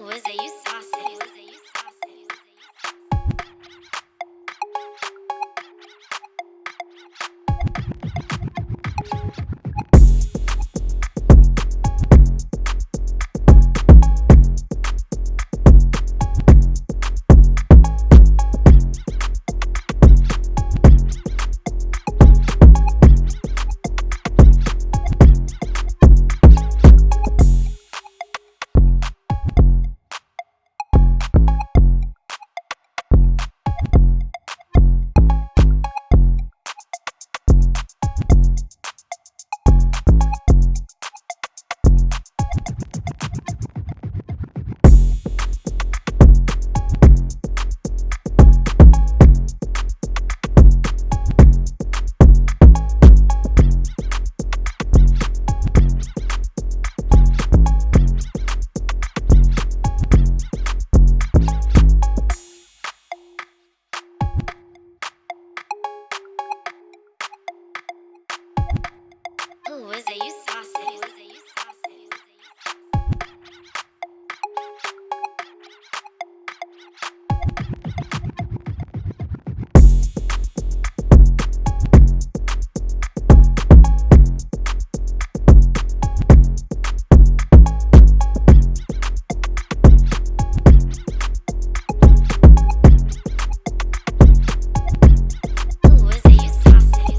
Was it? You